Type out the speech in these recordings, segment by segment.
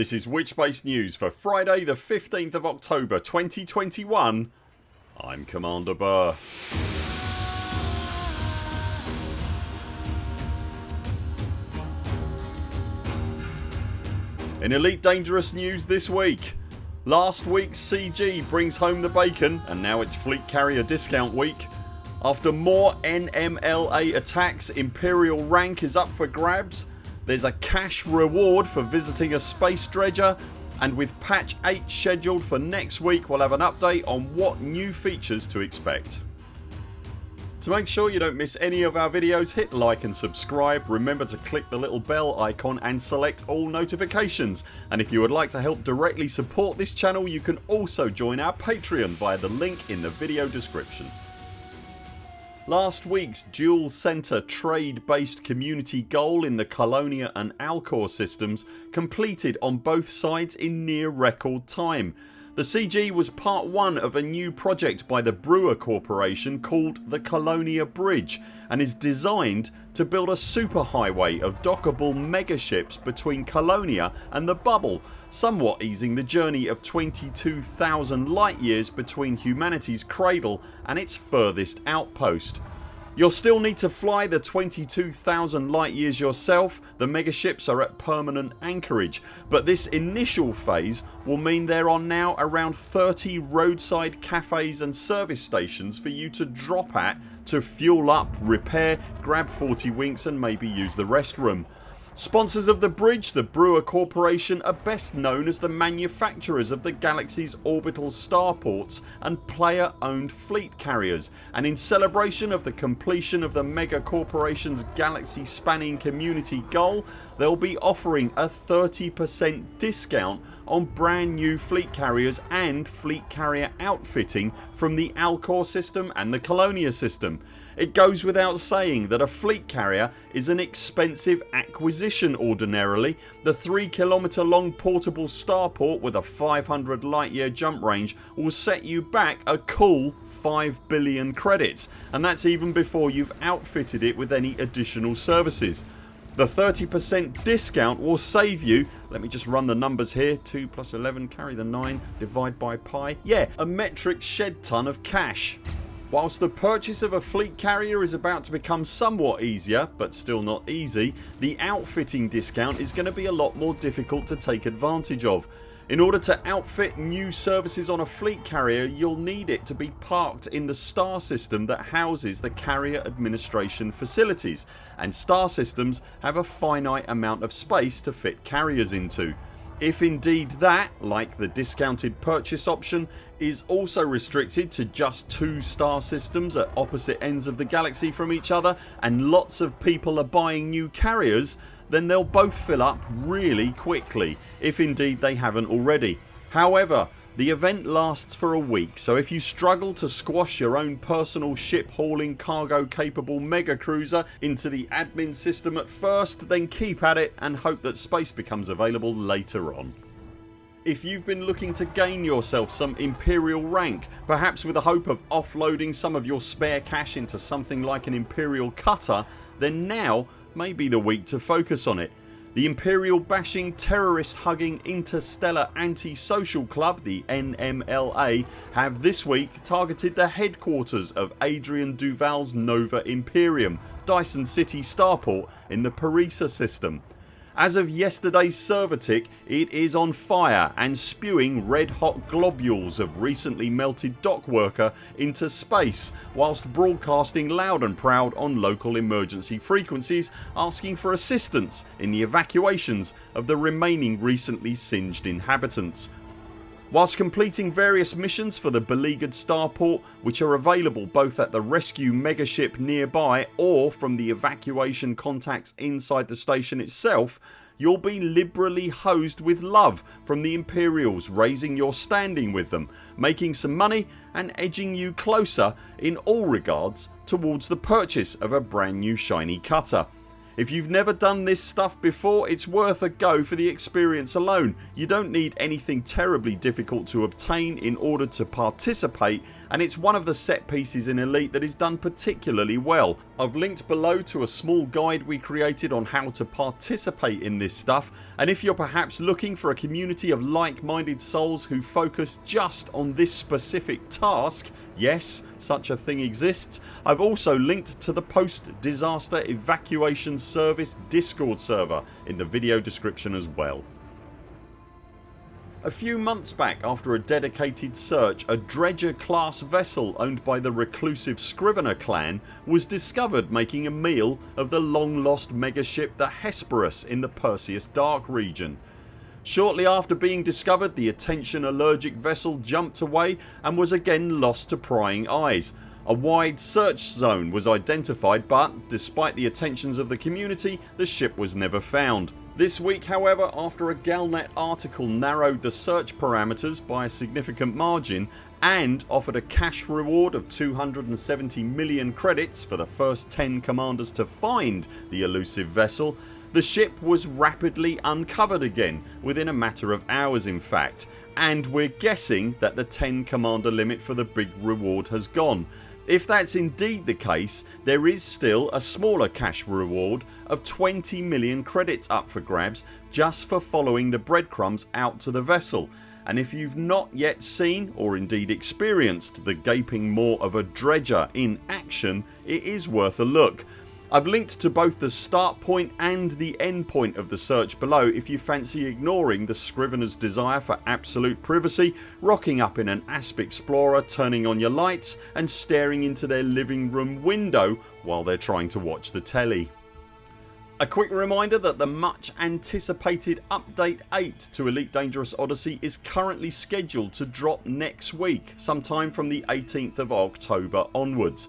This is Witchbase News for Friday the 15th of October 2021 I'm Commander Burr. In Elite Dangerous news this week Last week's CG brings home the bacon and now it's Fleet Carrier discount week. After more NMLA attacks Imperial rank is up for grabs there's a cash reward for visiting a space dredger and with patch 8 scheduled for next week we'll have an update on what new features to expect. To make sure you don't miss any of our videos hit like and subscribe. Remember to click the little bell icon and select all notifications and if you would like to help directly support this channel you can also join our Patreon via the link in the video description. Last weeks dual centre trade based community goal in the Colonia and Alcor systems completed on both sides in near record time. The CG was part 1 of a new project by the Brewer Corporation called the Colonia Bridge and is designed to build a superhighway of dockable megaships between Colonia and the bubble somewhat easing the journey of 22,000 light years between humanity's cradle and its furthest outpost. You'll still need to fly the 22,000 light years yourself, the megaships are at permanent anchorage but this initial phase will mean there are now around 30 roadside cafes and service stations for you to drop at to fuel up, repair, grab 40 winks and maybe use the restroom. Sponsors of the bridge, the Brewer Corporation are best known as the manufacturers of the galaxy's orbital starports and player owned fleet carriers. And in celebration of the completion of the mega corporations galaxy spanning community goal they'll be offering a 30% discount on brand new fleet carriers and fleet carrier outfitting from the Alcor system and the Colonia system. It goes without saying that a fleet carrier is an expensive acquisition ordinarily. The 3km long portable starport with a 500 light year jump range will set you back a cool 5 billion credits and that's even before you've outfitted it with any additional services. The 30% discount will save you let me just run the numbers here 2 plus 11 carry the 9 divide by pi yeah a metric shed ton of cash. Whilst the purchase of a fleet carrier is about to become somewhat easier but still not easy the outfitting discount is going to be a lot more difficult to take advantage of. In order to outfit new services on a fleet carrier you'll need it to be parked in the star system that houses the carrier administration facilities and star systems have a finite amount of space to fit carriers into. If indeed that, like the discounted purchase option, is also restricted to just two star systems at opposite ends of the galaxy from each other and lots of people are buying new carriers then they'll both fill up really quickly if indeed they haven't already. However the event lasts for a week so if you struggle to squash your own personal ship hauling cargo capable mega cruiser into the admin system at first then keep at it and hope that space becomes available later on. If you've been looking to gain yourself some Imperial rank perhaps with the hope of offloading some of your spare cash into something like an Imperial cutter then now may be the week to focus on it the Imperial bashing terrorist hugging interstellar anti-social club the NMLA have this week targeted the headquarters of Adrian Duval's Nova Imperium Dyson City starport in the Parisa system. As of yesterday's server tick it is on fire and spewing red hot globules of recently melted dock worker into space whilst broadcasting loud and proud on local emergency frequencies asking for assistance in the evacuations of the remaining recently singed inhabitants. Whilst completing various missions for the beleaguered starport which are available both at the rescue megaship nearby or from the evacuation contacts inside the station itself you'll be liberally hosed with love from the Imperials raising your standing with them, making some money and edging you closer in all regards towards the purchase of a brand new shiny cutter. If you've never done this stuff before it's worth a go for the experience alone. You don't need anything terribly difficult to obtain in order to participate and it's one of the set pieces in Elite that is done particularly well. I've linked below to a small guide we created on how to participate in this stuff and if you're perhaps looking for a community of like minded souls who focus just on this specific task Yes such a thing exists. I've also linked to the post disaster evacuation service discord server in the video description as well. A few months back after a dedicated search a dredger class vessel owned by the reclusive Scrivener clan was discovered making a meal of the long lost megaship the Hesperus in the Perseus Dark region. Shortly after being discovered the attention allergic vessel jumped away and was again lost to prying eyes. A wide search zone was identified but despite the attentions of the community the ship was never found. This week however after a Galnet article narrowed the search parameters by a significant margin and offered a cash reward of 270 million credits for the first 10 commanders to find the elusive vessel the ship was rapidly uncovered again within a matter of hours in fact. And we're guessing that the 10 commander limit for the big reward has gone if that's indeed the case there is still a smaller cash reward of 20 million credits up for grabs just for following the breadcrumbs out to the vessel and if you've not yet seen or indeed experienced the gaping maw of a dredger in action it is worth a look. I've linked to both the start point and the end point of the search below if you fancy ignoring the Scriveners desire for absolute privacy, rocking up in an Asp Explorer, turning on your lights and staring into their living room window while they're trying to watch the telly. A quick reminder that the much anticipated update 8 to Elite Dangerous Odyssey is currently scheduled to drop next week sometime from the 18th of October onwards.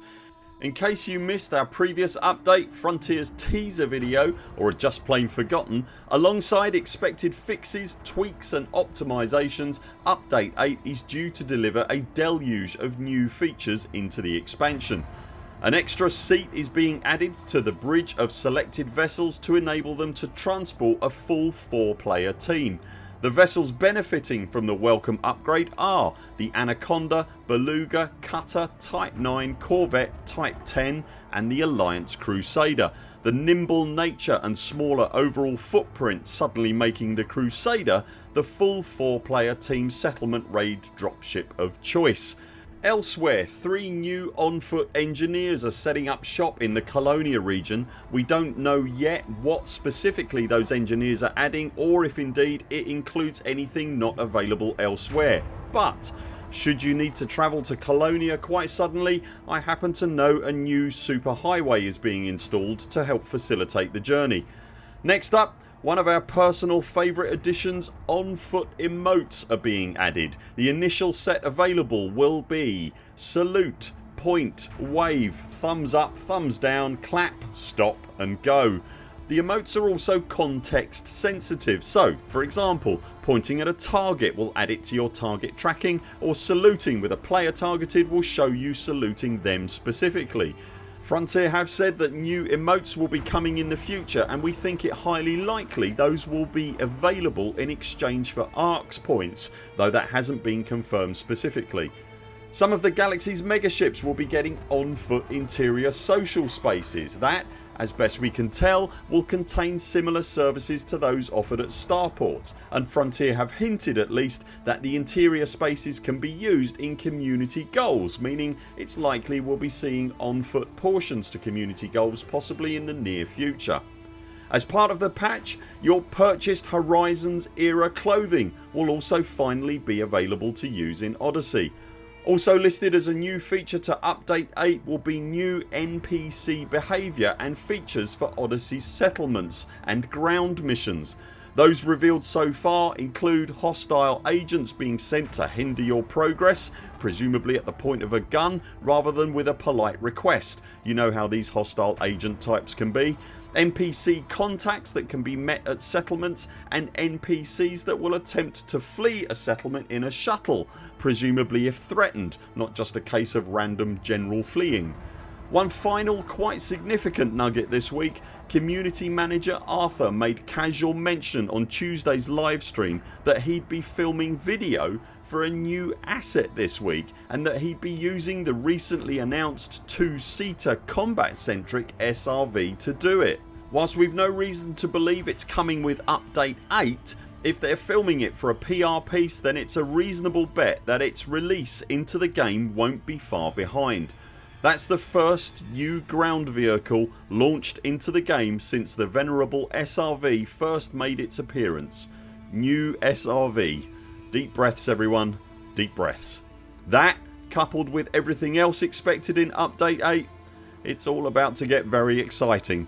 In case you missed our previous update Frontiers teaser video or just plain forgotten alongside expected fixes, tweaks and optimisations update 8 is due to deliver a deluge of new features into the expansion. An extra seat is being added to the bridge of selected vessels to enable them to transport a full 4 player team the vessels benefiting from the welcome upgrade are the Anaconda, Beluga, Cutter, Type 9, Corvette, Type 10 and the Alliance Crusader. The nimble nature and smaller overall footprint suddenly making the Crusader the full 4 player team settlement raid dropship of choice. Elsewhere three new on foot engineers are setting up shop in the Colonia region. We don't know yet what specifically those engineers are adding or if indeed it includes anything not available elsewhere but should you need to travel to Colonia quite suddenly I happen to know a new superhighway is being installed to help facilitate the journey. Next up one of our personal favourite additions on foot emotes are being added. The initial set available will be salute, point, wave, thumbs up, thumbs down, clap, stop and go. The emotes are also context sensitive so for example pointing at a target will add it to your target tracking or saluting with a player targeted will show you saluting them specifically. Frontier have said that new emotes will be coming in the future and we think it highly likely those will be available in exchange for ARX points though that hasn't been confirmed specifically. Some of the galaxy's megaships will be getting on foot interior social spaces that as best we can tell will contain similar services to those offered at starports and Frontier have hinted at least that the interior spaces can be used in community goals meaning it's likely we'll be seeing on foot portions to community goals possibly in the near future. As part of the patch your purchased Horizons era clothing will also finally be available to use in Odyssey also listed as a new feature to update 8 will be new NPC behaviour and features for Odyssey's settlements and ground missions. Those revealed so far include hostile agents being sent to hinder your progress presumably at the point of a gun rather than with a polite request. You know how these hostile agent types can be NPC contacts that can be met at settlements and NPCs that will attempt to flee a settlement in a shuttle presumably if threatened not just a case of random general fleeing. One final quite significant nugget this week Community manager Arthur made casual mention on Tuesdays livestream that he'd be filming video for a new asset this week and that he'd be using the recently announced 2 seater combat centric SRV to do it. Whilst we've no reason to believe it's coming with update 8 if they're filming it for a PR piece then it's a reasonable bet that its release into the game won't be far behind. That's the first new ground vehicle launched into the game since the venerable SRV first made its appearance. New SRV Deep breaths everyone, deep breaths. That coupled with everything else expected in update 8 it's all about to get very exciting.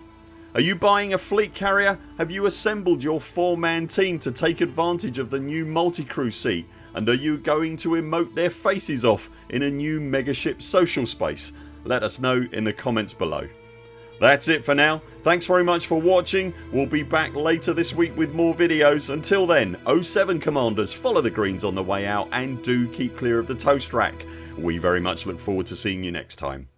Are you buying a fleet carrier? Have you assembled your 4 man team to take advantage of the new multi-crew seat and are you going to emote their faces off in a new Megaship social space? Let us know in the comments below. That's it for now. Thanks very much for watching. We'll be back later this week with more videos. Until then 0 7 CMDRs follow the greens on the way out and do keep clear of the toast rack. We very much look forward to seeing you next time.